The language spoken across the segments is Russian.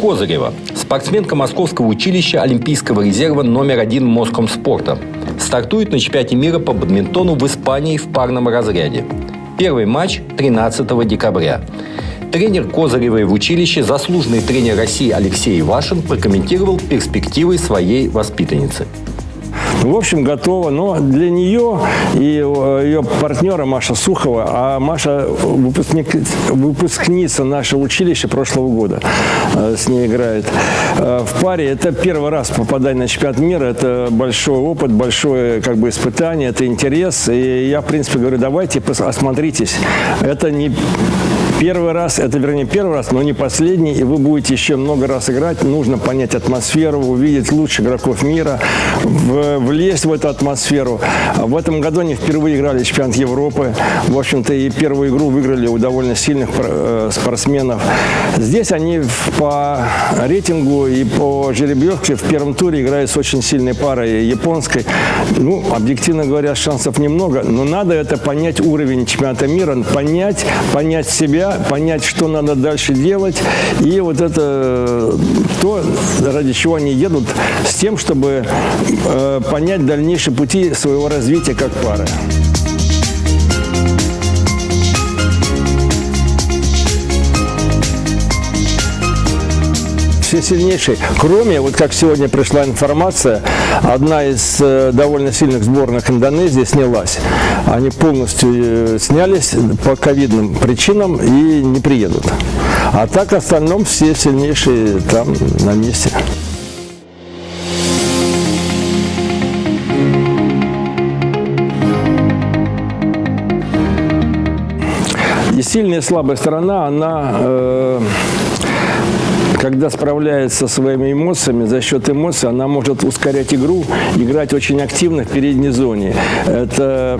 Козырева, спортсменка Московского училища Олимпийского резерва номер один Москомспорта, стартует на чемпионате мира по бадминтону в Испании в парном разряде. Первый матч 13 декабря. Тренер Козыревой в училище, заслуженный тренер России Алексей Вашин прокомментировал перспективы своей воспитанницы. В общем, готова. Но для нее и э, ее партнера Маша Сухова, а Маша выпускник, выпускница нашего училища прошлого года э, с ней играет. Э, в паре это первый раз попадание на чемпионат мира. Это большой опыт, большое как бы испытание, это интерес. И я, в принципе, говорю, давайте осмотритесь. Это не первый раз, это вернее первый раз, но не последний, и вы будете еще много раз играть. Нужно понять атмосферу, увидеть лучших игроков мира, влезть в эту атмосферу. В этом году они впервые играли чемпионат Европы. В общем-то, и первую игру выиграли у довольно сильных э, спортсменов. Здесь они по рейтингу и по жеребьевке в первом туре играют с очень сильной парой японской. Ну, объективно говоря, шансов немного, но надо это понять уровень чемпионата мира, понять, понять себя, понять, что надо дальше делать. И вот это то, ради чего они едут, с тем, чтобы э, понять дальнейшие пути своего развития как пары. Все сильнейшие. Кроме, вот как сегодня пришла информация, одна из э, довольно сильных сборных Индонезии снялась. Они полностью э, снялись по ковидным причинам и не приедут. А так в остальном все сильнейшие там на месте. И сильная и слабая сторона, она э, когда справляется со своими эмоциями, за счет эмоций она может ускорять игру, играть очень активно в передней зоне. Это,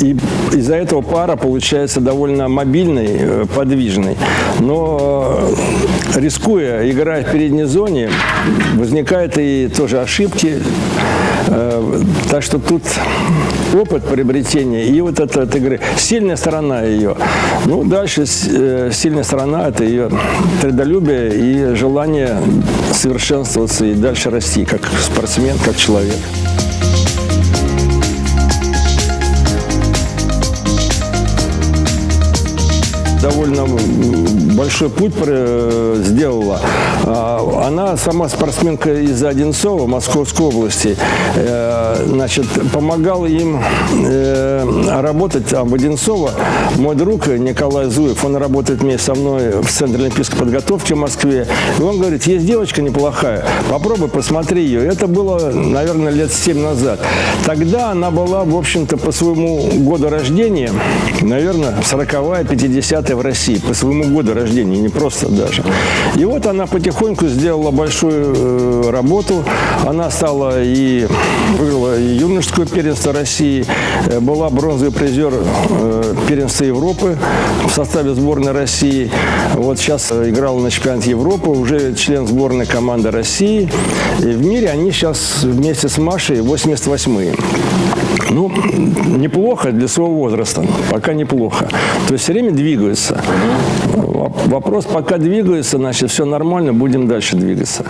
и из-за этого пара получается довольно мобильной, э, подвижной. Но э, рискуя, играя в передней зоне, возникают и тоже ошибки. Э, так что тут опыт приобретения и вот эта от игры. Сильная сторона ее. Ну, дальше сильная сторона – это ее трудолюбие и желание совершенствоваться и дальше расти, как спортсмен, как человек. Довольно большой путь сделала. А, она сама спортсменка из Одинцова, Московской области. Э, значит, помогал им э, работать там в Одинцово. Мой друг Николай Зуев, он работает вместе со мной в Центре олимпийской подготовки в Москве. И он говорит, есть девочка неплохая, попробуй, посмотри ее. Это было, наверное, лет 7 назад. Тогда она была, в общем-то, по своему году рождения, наверное, 40-я, 50 в России по своему году рождения, не просто даже. И вот она потихоньку сделала большую э, работу. Она стала и выиграла и юношеское первенство России, э, была бронзовый призер э, первенства Европы в составе сборной России. Вот сейчас играла на чемпионате Европы, уже член сборной команды России. И в мире они сейчас вместе с Машей 88-е. Ну, неплохо для своего возраста, пока неплохо. То есть все время двигаются. Вопрос, пока двигаются, значит, все нормально, будем дальше двигаться.